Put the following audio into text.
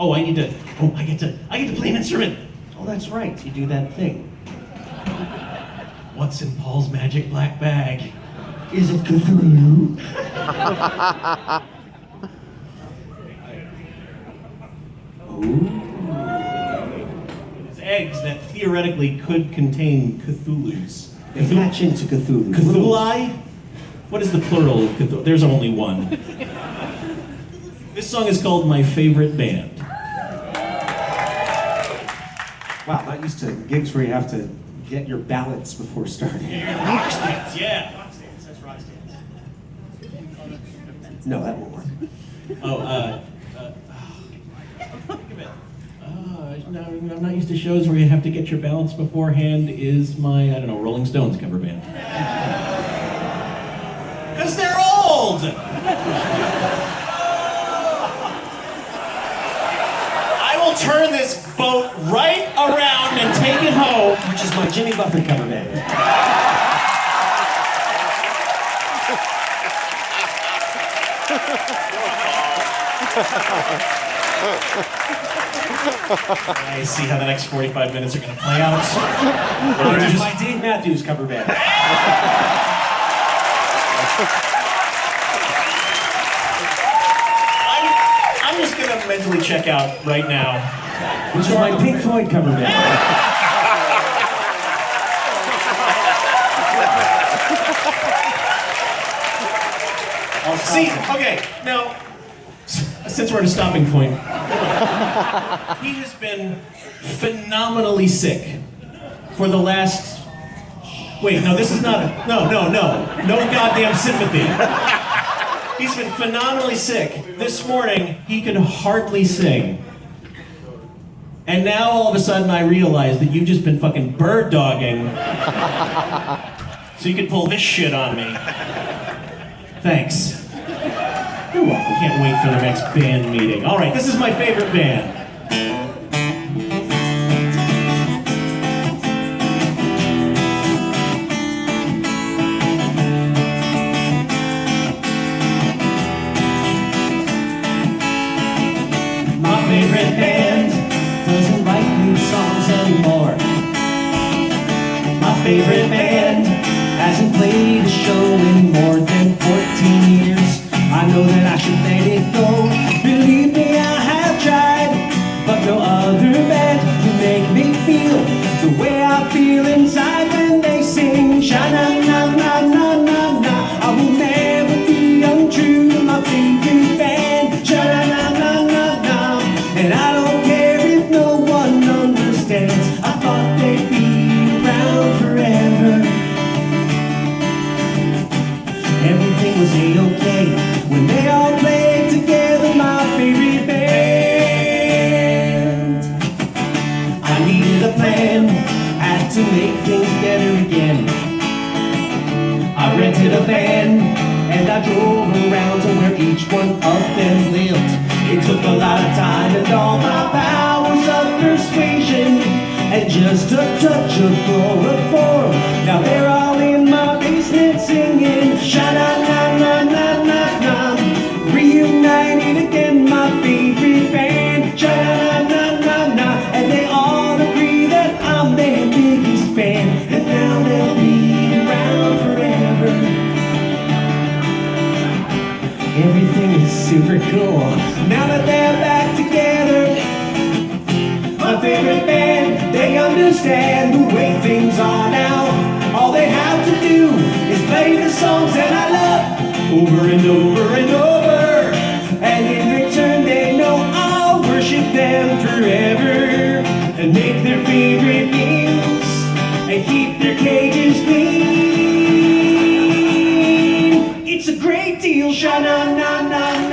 Oh, I need to. Oh, I get to. I get to play an instrument. Oh, that's right. You do that thing. What's in Paul's magic black bag? Is it Cthulhu? It's eggs that theoretically could contain Cthulhu's. They hatch into Cthulhu. Cthulhi? What is the plural of Cthulhu? There's only one. this song is called My Favorite Band. Wow, not used to gigs where you have to get your balance before starting. Rock stance, yeah. Rock stance, that's rock stance. No, that won't work. Oh, uh, uh, think. Uh, no, I'm not used to shows where you have to get your balance beforehand. Is my, I don't know, Rolling Stones cover band. Because they're old! I will turn this boat right around and take it home. Which is my Jimmy Buffett cover band. I see how the next 45 minutes are going to play out. Which is my Dave Matthews cover band. I'm, I'm just going to mentally check out right now. Which is my Pink Floyd cover band. See, okay, now, s- since we're at a stopping point, he has been phenomenally sick for the last. Wait, no, this is not a. No, no, no. No goddamn sympathy. He's been phenomenally sick. This morning, he could hardly sing. And now all of a sudden, I realize that you've just been fucking bird dogging. so you could pull this shit on me. Thanks. You're welcome. Can't wait for the next band meeting. All right, this is my favorite band. My favorite band Doesn't write new songs anymore. My favorite band Hasn't played a show in more than Everything was a-okay when they all played together, my favorite band. I needed a plan, had to make things better again. I rented a van and I drove around to where each one Everything is super cool. Now that they're back together, my favorite band, they understand the way things are now. All they have to do is play the songs that I love over and over and over. And in return, they know I'll worship them forever. steel, sha na na na.